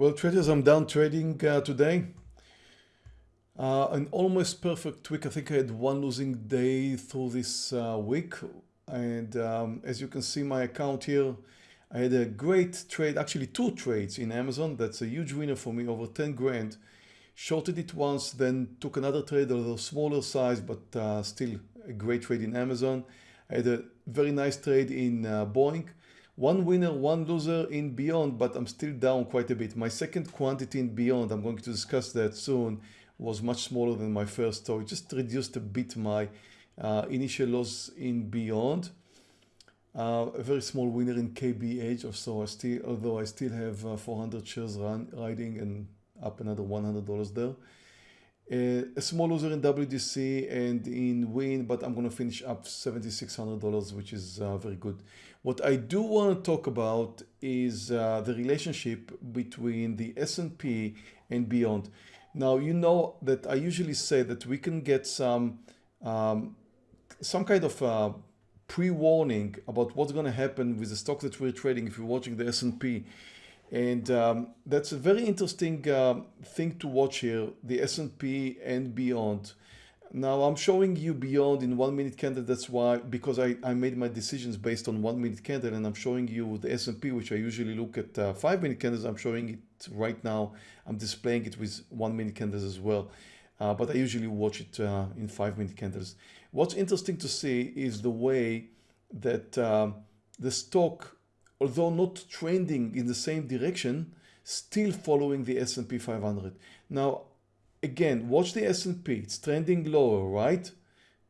Well, traders, I'm down trading uh, today. Uh, an almost perfect week. I think I had one losing day through this uh, week. And um, as you can see my account here, I had a great trade, actually two trades in Amazon. That's a huge winner for me, over 10 grand. Shorted it once, then took another trade, although smaller size, but uh, still a great trade in Amazon. I had a very nice trade in uh, Boeing. One winner, one loser in Beyond, but I'm still down quite a bit. My second quantity in Beyond, I'm going to discuss that soon, was much smaller than my first. So it just reduced a bit my uh, initial loss in Beyond. Uh, a very small winner in KBH or so. I still, although I still have uh, 400 shares run, riding and up another $100 there. Uh, a small loser in WDC and in Wynn, but I'm to finish up $7,600, which is uh, very good. What I do want to talk about is uh, the relationship between the S&P and beyond. Now, you know that I usually say that we can get some, um, some kind of uh, pre-warning about what's to happen with the stock that we're trading if you're watching the S&P. And um, that's a very interesting uh, thing to watch here, the S&P and beyond. Now I'm showing you beyond in one minute candle. That's why, because I, I made my decisions based on one minute candle and I'm showing you the S&P, which I usually look at uh, five minute candles. I'm showing it right now. I'm displaying it with one minute candles as well. Uh, but I usually watch it uh, in five minute candles. What's interesting to see is the way that um, the stock, although not trending in the same direction, still following the S&P 500. Now, again, watch the S&P, it's trending lower, right?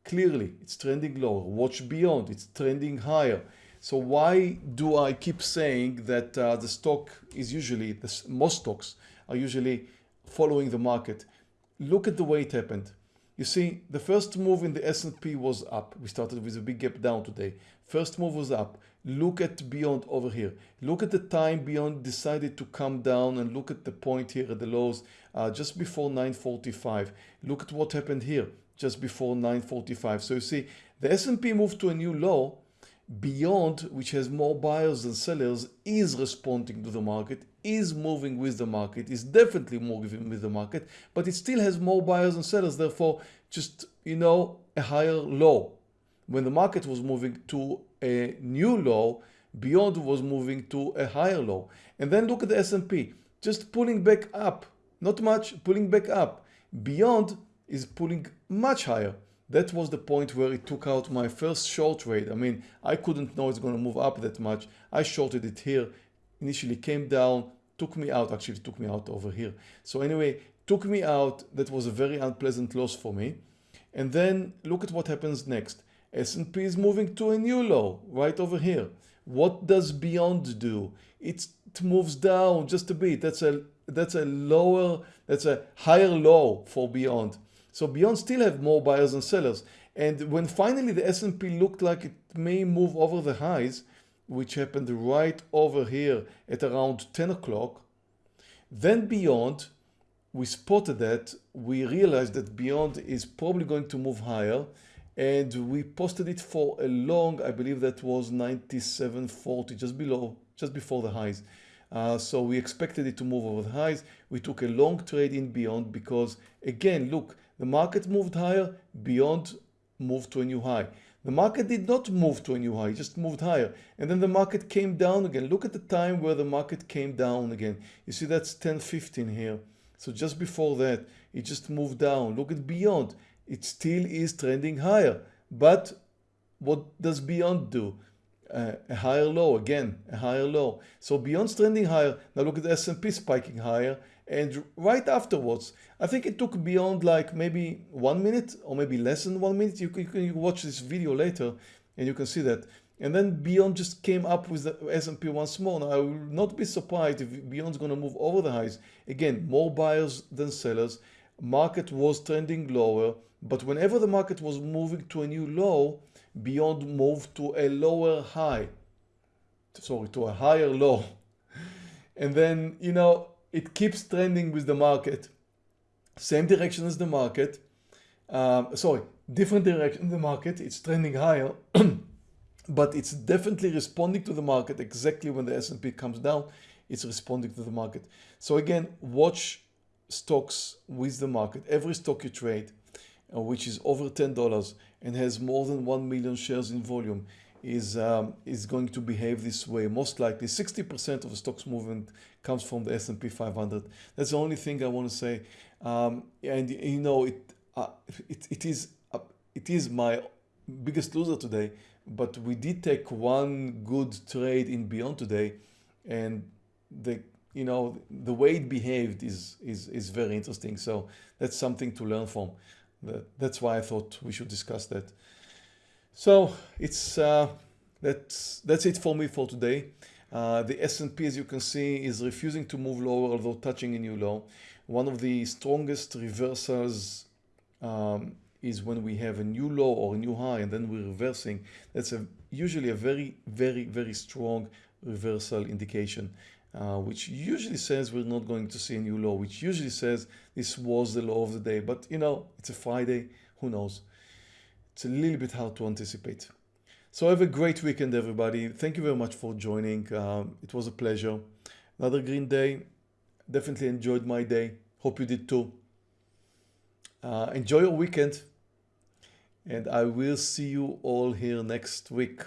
Clearly, it's trending lower. Watch beyond, it's trending higher. So why do I keep saying that uh, the stock is usually, the, most stocks are usually following the market? Look at the way it happened. You see, the first move in the S&P was up. We started with a big gap down today. First move was up. Look at Beyond over here. Look at the time Beyond decided to come down and look at the point here at the lows uh, just before 945. Look at what happened here just before 945. So you see, the S&P moved to a new low. Beyond, which has more buyers than sellers, is responding to the market, is moving with the market, is definitely moving with the market, but it still has more buyers and sellers, therefore just, you know, a higher low. When the market was moving to a new low, Beyond was moving to a higher low. And then look at the S&P, just pulling back up, not much, pulling back up. Beyond is pulling much higher. That was the point where it took out my first short trade. I mean, I couldn't know it's going to move up that much. I shorted it here, initially came down, took me out, actually took me out over here. So anyway, took me out. That was a very unpleasant loss for me. And then look at what happens next. S&P is moving to a new low right over here. What does Beyond do? It moves down just a bit. That's a that's a lower, that's a higher low for Beyond. So Beyond still have more buyers and sellers. And when finally the S&P looked like it may move over the highs, which happened right over here at around 10 o'clock, then Beyond, we spotted that, we realized that Beyond is probably going to move higher and we posted it for a long, I believe that was 97.40, just below, just before the highs. Uh, so we expected it to move over the highs. We took a long trade in Beyond because again, look, the market moved higher, Beyond moved to a new high. The market did not move to a new high, it just moved higher. And then the market came down again. Look at the time where the market came down again. You see that's 10.15 here. So just before that, it just moved down. Look at Beyond. It still is trending higher. But what does Beyond do? Uh, a higher low, again, a higher low. So Beyond's trending higher. Now look at the S&P spiking higher. And right afterwards, I think it took beyond like maybe one minute or maybe less than one minute. You can, you can watch this video later and you can see that. And then Beyond just came up with the S&P once more. Now I will not be surprised if Beyond's going to move over the highs. Again, more buyers than sellers. Market was trending lower, but whenever the market was moving to a new low, Beyond moved to a lower high. Sorry, to a higher low. And then, you know, it keeps trending with the market. Same direction as the market. Um, sorry, different direction the market. It's trending higher, but it's definitely responding to the market exactly when the S&P comes down. it's responding to the market. So again, watch stocks with the market. Every stock you trade, uh, which is over $10 and has more than 1 million shares in volume, is um, is going to behave this way. Most likely, 60% of the stocks movement comes from the S&P 500. That's the only thing I want to say. Um, and you know, it uh, it, it is uh, it is my biggest loser today. But we did take one good trade in Beyond today, and the you know the way it behaved is is is very interesting. So that's something to learn from. That's why I thought we should discuss that. So it's uh, that's that's it for me for today. Uh, the S&P, as you can see, is refusing to move lower, although touching a new low. One of the strongest reversals um, is when we have a new low or a new high and then we're reversing. That's a, usually a very, very, very strong reversal indication, uh, which usually says we're not going to see a new law, which usually says this was the law of the day. But you know, it's a Friday, who knows? It's a little bit hard to anticipate. So have a great weekend, everybody. Thank you very much for joining. Um, it was a pleasure. Another green day. Definitely enjoyed my day. Hope you did too. Uh, enjoy your weekend. And I will see you all here next week.